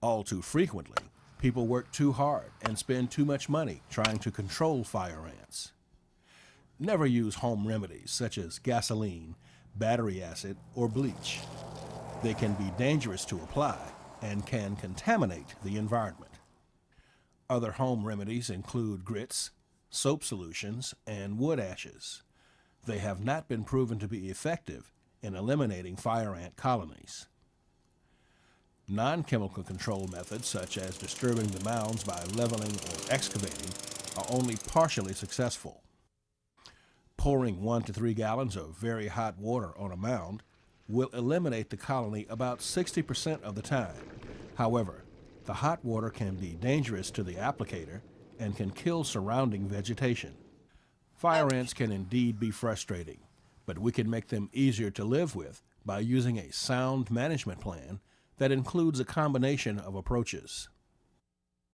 All too frequently, people work too hard and spend too much money trying to control fire ants. Never use home remedies such as gasoline, battery acid, or bleach. They can be dangerous to apply and can contaminate the environment. Other home remedies include grits, soap solutions, and wood ashes. They have not been proven to be effective in eliminating fire ant colonies. Non-chemical control methods, such as disturbing the mounds by leveling or excavating, are only partially successful. Pouring one to three gallons of very hot water on a mound will eliminate the colony about 60% of the time. However, the hot water can be dangerous to the applicator and can kill surrounding vegetation. Fire ants can indeed be frustrating, but we can make them easier to live with by using a sound management plan that includes a combination of approaches.